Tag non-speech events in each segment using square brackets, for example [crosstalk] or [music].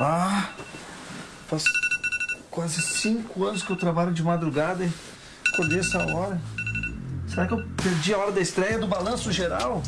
Ah, faz quase cinco anos que eu trabalho de madrugada e acordei essa hora. Será que eu perdi a hora da estreia do Balanço Geral?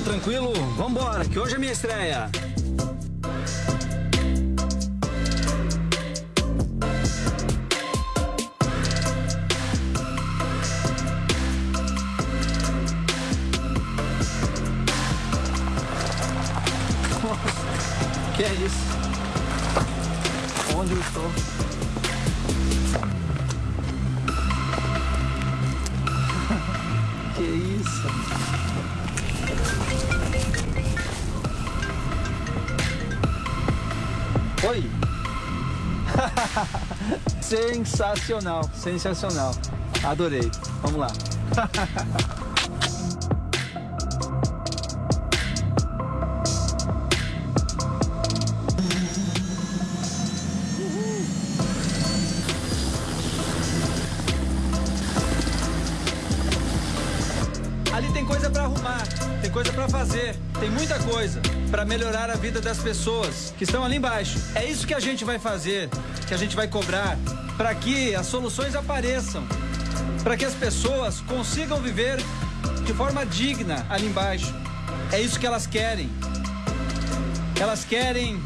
Tudo tranquilo? Vambora, que hoje é minha estreia. Que é isso? Onde eu estou? Oi! [laughs] sensacional, sensacional. Adorei. Vamos lá. [laughs] tem coisa pra fazer, tem muita coisa pra melhorar a vida das pessoas que estão ali embaixo. É isso que a gente vai fazer, que a gente vai cobrar, para que as soluções apareçam, para que as pessoas consigam viver de forma digna ali embaixo. É isso que elas querem. Elas querem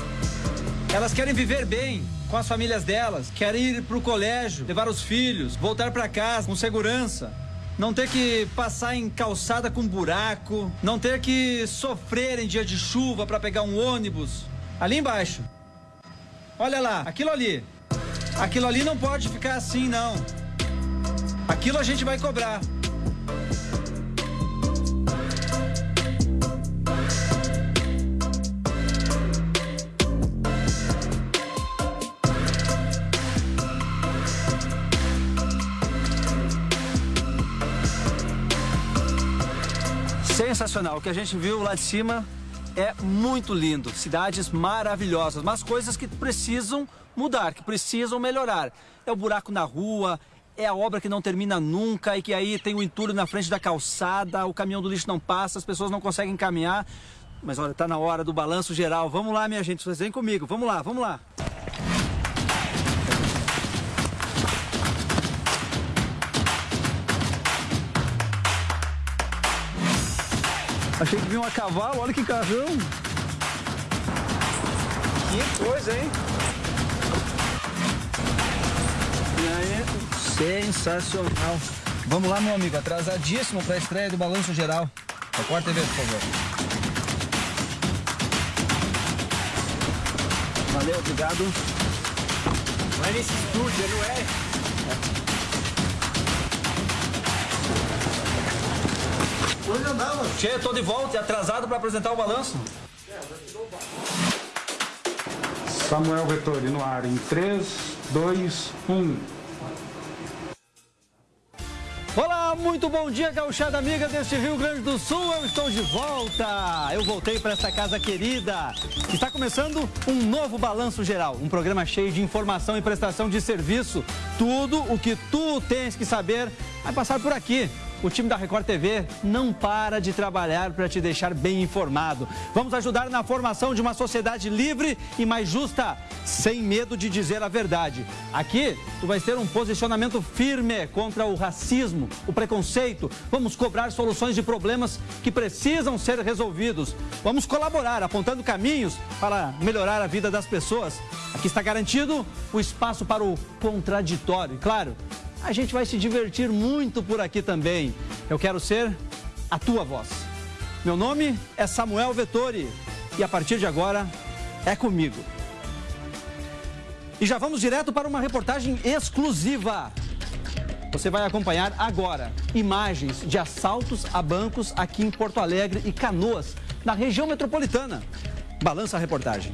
elas querem viver bem com as famílias delas, querem ir pro colégio, levar os filhos, voltar para casa com segurança. Não ter que passar em calçada com buraco, não ter que sofrer em dia de chuva para pegar um ônibus. Ali embaixo. Olha lá, aquilo ali. Aquilo ali não pode ficar assim, não. Aquilo a gente vai cobrar. Sensacional. O que a gente viu lá de cima é muito lindo. Cidades maravilhosas, mas coisas que precisam mudar, que precisam melhorar. É o buraco na rua, é a obra que não termina nunca e que aí tem o entulho na frente da calçada, o caminhão do lixo não passa, as pessoas não conseguem caminhar. Mas olha, tá na hora do balanço geral. Vamos lá, minha gente, vocês vêm comigo. Vamos lá, vamos lá. Achei que vinha um a cavalo, olha que carrão. Que coisa, hein? E aí? Sensacional. Vamos lá, meu amigo, atrasadíssimo para a estreia do Balanço Geral. Record TV, por favor. Valeu, obrigado. Vai nesse estúdio, não é? Onde andava? Che, tô de volta e atrasado para apresentar o balanço. Samuel Vettori no ar em 3, 2, 1. Olá, muito bom dia, gauchada amiga deste Rio Grande do Sul. Eu estou de volta. Eu voltei para essa casa querida. Está começando um novo Balanço Geral, um programa cheio de informação e prestação de serviço. Tudo o que tu tens que saber vai passar por aqui. O time da Record TV não para de trabalhar para te deixar bem informado. Vamos ajudar na formação de uma sociedade livre e mais justa, sem medo de dizer a verdade. Aqui, tu vais ter um posicionamento firme contra o racismo, o preconceito. Vamos cobrar soluções de problemas que precisam ser resolvidos. Vamos colaborar, apontando caminhos para melhorar a vida das pessoas. Aqui está garantido o espaço para o contraditório. Claro, a gente vai se divertir muito por aqui também. Eu quero ser a tua voz. Meu nome é Samuel Vettori e a partir de agora é comigo. E já vamos direto para uma reportagem exclusiva. Você vai acompanhar agora imagens de assaltos a bancos aqui em Porto Alegre e Canoas, na região metropolitana. Balança a reportagem.